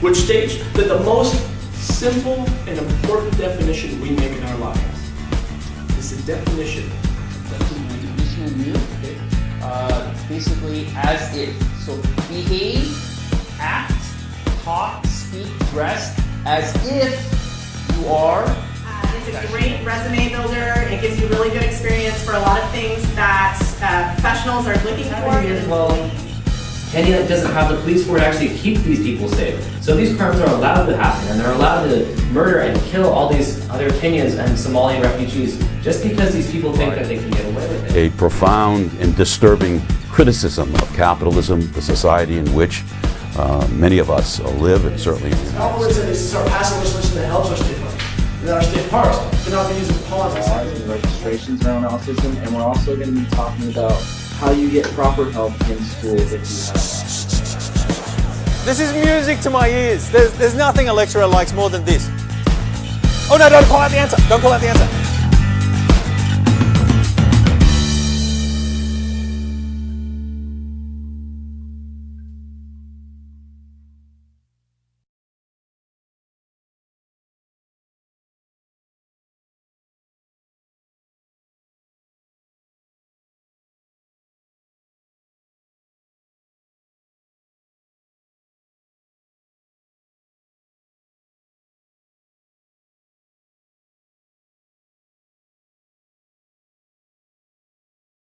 which states that the most simple and important definition we make in our lives is the definition uh, basically as if. So behave, act, talk, speak, dress as if you are. Uh, it's a great resume builder. It gives you really good experience for a lot of things that uh, professionals are looking for. Well, Kenya doesn't have the police force to actually keep these people safe. So these crimes are allowed to happen, and they're allowed to murder and kill all these other Kenyans and Somalian refugees just because these people think that they can get away with it. A profound and disturbing criticism of capitalism, the society in which uh, many of us live, and certainly. Capitalism is our passive legislation that helps our state parks. And our state parks cannot be used in politics. and registrations around autism, and we're also going to be talking about how you get proper help in school if you have. This is music to my ears. There's, there's nothing a lecturer likes more than this. Oh no, don't call out the answer. Don't call out the answer.